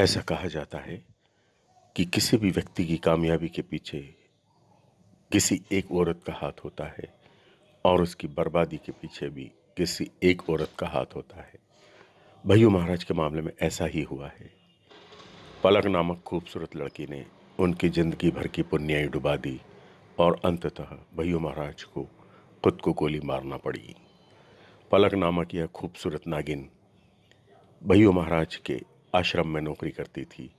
ऐसा कहा जाता है कि किसी भी व्यक्ति की कामयाबी के पीछे किसी एक औरत का हाथ होता है और उसकी बर्बादी के पीछे भी किसी एक औरत का हाथ होता है। भैयू महाराज के मामले में ऐसा ही हुआ है। पलक नामक खूबसूरत लड़की ने उनकी ज़िंदगी भर की पुण्याई डुबा दी और अंततः भैयू महाराज को खुद को गोली मारना पड़ी। पलक नामक यह खूबसूरत नागिन भैयू महाराज के आश्रम में नौकरी करती थी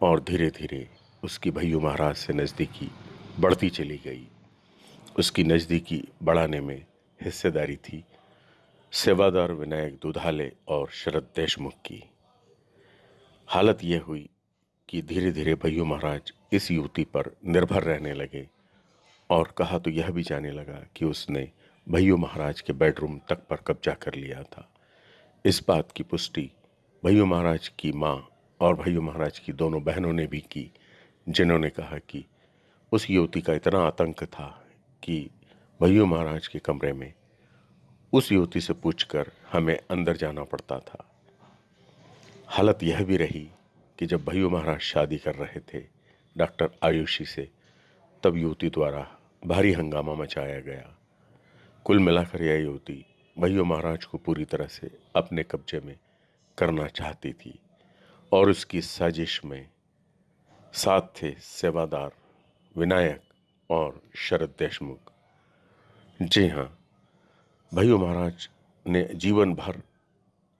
और धीरे धीरे उसकी भैयू महाराज से नज़दीकी बढ़ती चली गई। उसकी नज़दीकी बढ़ाने में हिस्सेदारी थी सेवादार विनायक दुधाले और शरद देशमुख की। हालत यह हुई कि धीरे धीरे भैयू महाराज इस युवती पर निर्भर रहने लगे और कहा तो यह भी जाने लगा कि उसने भैयू महाराज के बेडरूम तक पर कब्जा कर लिया था। इस बात की पुष्टि भैयू महाराज की माँ और भैयू महाराज की दोनों बहनों ने भी की, जिन्होंने कहा कि उस युवती का इतना आतंक था कि भैयू महाराज के कमरे में उस युवती से पूछकर हमें अंदर जाना पड़ता था। हालत यह भी रही कि जब भैयू महाराज शादी कर रहे थे डॉक्टर आयुषी से, तब युवती द्वारा भारी हंगामा मचाया गया। कुल मिलाकर यह युवती भैयू महाराज को पूरी तरह से अपने कब्जे में करना चाहती थी और उसकी साजिश में साथ थे सेवादार, विनायक और शरद देशमुख। जी हाँ भैया महाराज ने जीवन भर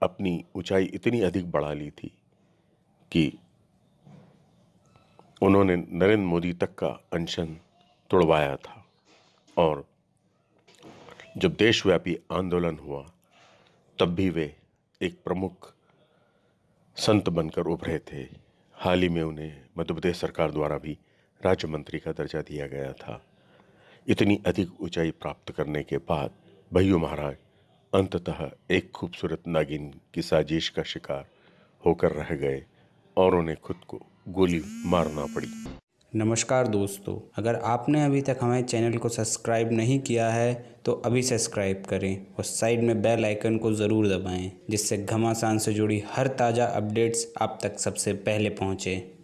अपनी ऊंचाई इतनी अधिक बढ़ा ली थी कि उन्होंने नरेंद्र मोदी तक का अनशन तोड़वाया था और जब देशव्यापी आंदोलन हुआ, तब भी वे एक प्रमुख संत बनकर उभरे थे। हाल ही में उन्हें मध्य प्रदेश सरकार द्वारा भी राज्य मंत्री का दर्जा दिया गया था। इतनी अधिक ऊंचाई प्राप्त करने के बाद भैयू महाराज अंततः एक खूबसूरत नागिन की साजिश का शिकार होकर रह गए और उन्हें खुद को गोली मारना पड़ी। नमस्कार दोस्तों, अगर आपने अभी तक हमारे चैनल को सब्सक्राइब नहीं किया है तो अभी सब्सक्राइब करें और साइड में बेल आइकन को ज़रूर दबाएँ, जिससे घमासान से जुड़ी हर ताज़ा अपडेट्स आप तक सबसे पहले पहुँचें।